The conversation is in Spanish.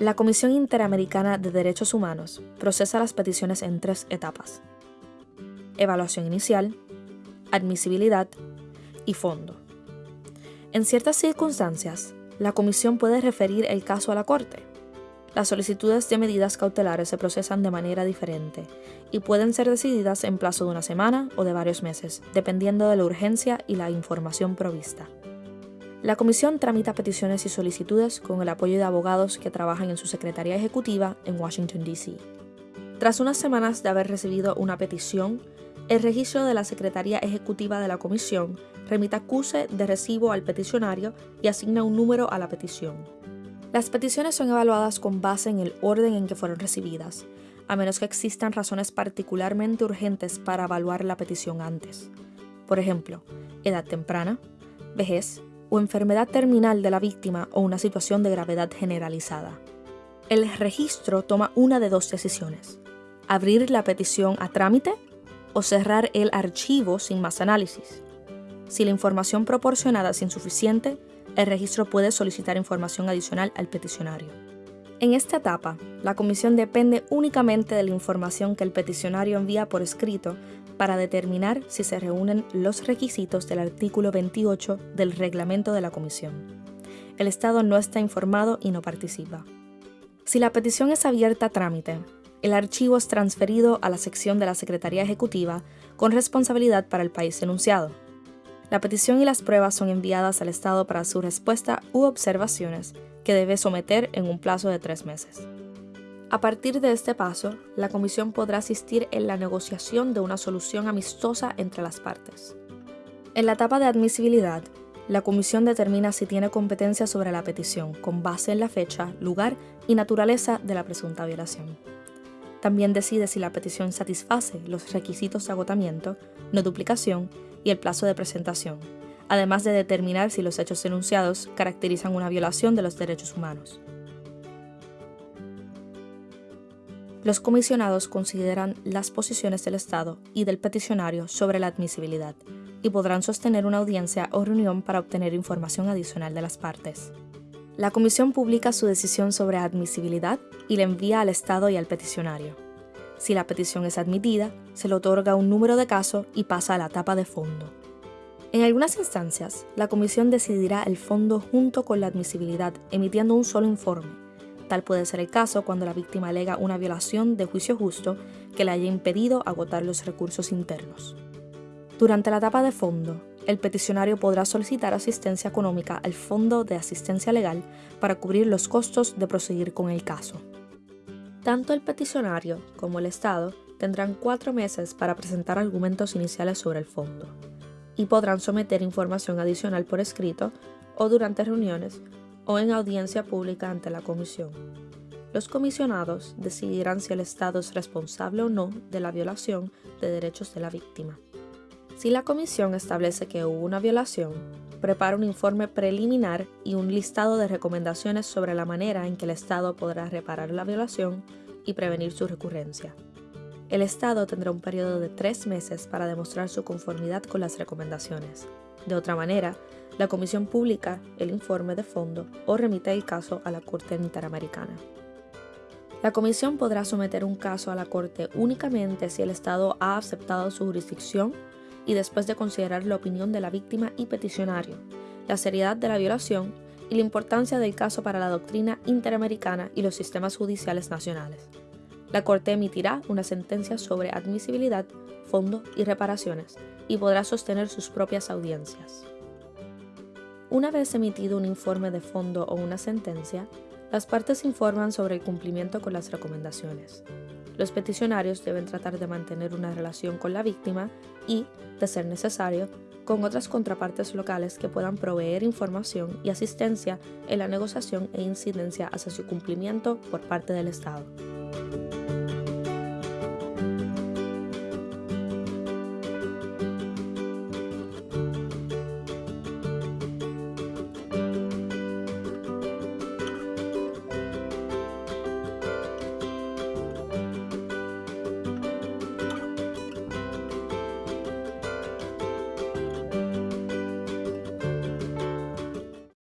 La Comisión Interamericana de Derechos Humanos procesa las peticiones en tres etapas. Evaluación inicial, admisibilidad y fondo. En ciertas circunstancias, la Comisión puede referir el caso a la Corte. Las solicitudes de medidas cautelares se procesan de manera diferente y pueden ser decididas en plazo de una semana o de varios meses, dependiendo de la urgencia y la información provista. La Comisión tramita peticiones y solicitudes con el apoyo de abogados que trabajan en su Secretaría Ejecutiva en Washington, D.C. Tras unas semanas de haber recibido una petición, el registro de la Secretaría Ejecutiva de la Comisión remite acuse de recibo al peticionario y asigna un número a la petición. Las peticiones son evaluadas con base en el orden en que fueron recibidas, a menos que existan razones particularmente urgentes para evaluar la petición antes. Por ejemplo, edad temprana, vejez o enfermedad terminal de la víctima o una situación de gravedad generalizada. El registro toma una de dos decisiones, abrir la petición a trámite o cerrar el archivo sin más análisis. Si la información proporcionada es insuficiente, el registro puede solicitar información adicional al peticionario. En esta etapa, la comisión depende únicamente de la información que el peticionario envía por escrito para determinar si se reúnen los requisitos del artículo 28 del reglamento de la comisión. El Estado no está informado y no participa. Si la petición es abierta a trámite, el archivo es transferido a la sección de la Secretaría Ejecutiva con responsabilidad para el país enunciado. La petición y las pruebas son enviadas al Estado para su respuesta u observaciones que debe someter en un plazo de tres meses. A partir de este paso, la Comisión podrá asistir en la negociación de una solución amistosa entre las partes. En la etapa de admisibilidad, la Comisión determina si tiene competencia sobre la petición con base en la fecha, lugar y naturaleza de la presunta violación. También decide si la petición satisface los requisitos de agotamiento, no duplicación y el plazo de presentación, además de determinar si los hechos denunciados caracterizan una violación de los derechos humanos. Los comisionados consideran las posiciones del Estado y del peticionario sobre la admisibilidad y podrán sostener una audiencia o reunión para obtener información adicional de las partes. La comisión publica su decisión sobre admisibilidad y la envía al Estado y al peticionario. Si la petición es admitida, se le otorga un número de caso y pasa a la etapa de fondo. En algunas instancias, la comisión decidirá el fondo junto con la admisibilidad, emitiendo un solo informe. Puede ser el caso cuando la víctima alega una violación de juicio justo que le haya impedido agotar los recursos internos. Durante la etapa de fondo, el peticionario podrá solicitar asistencia económica al Fondo de Asistencia Legal para cubrir los costos de proseguir con el caso. Tanto el peticionario como el Estado tendrán cuatro meses para presentar argumentos iniciales sobre el fondo y podrán someter información adicional por escrito o durante reuniones o en audiencia pública ante la comisión. Los comisionados decidirán si el Estado es responsable o no de la violación de derechos de la víctima. Si la comisión establece que hubo una violación, prepara un informe preliminar y un listado de recomendaciones sobre la manera en que el Estado podrá reparar la violación y prevenir su recurrencia. El Estado tendrá un periodo de tres meses para demostrar su conformidad con las recomendaciones. De otra manera, la Comisión publica el informe de fondo o remite el caso a la Corte Interamericana. La Comisión podrá someter un caso a la Corte únicamente si el Estado ha aceptado su jurisdicción y después de considerar la opinión de la víctima y peticionario, la seriedad de la violación y la importancia del caso para la doctrina interamericana y los sistemas judiciales nacionales. La Corte emitirá una sentencia sobre admisibilidad, fondo y reparaciones y podrá sostener sus propias audiencias. Una vez emitido un informe de fondo o una sentencia, las partes informan sobre el cumplimiento con las recomendaciones. Los peticionarios deben tratar de mantener una relación con la víctima y, de ser necesario, con otras contrapartes locales que puedan proveer información y asistencia en la negociación e incidencia hacia su cumplimiento por parte del Estado.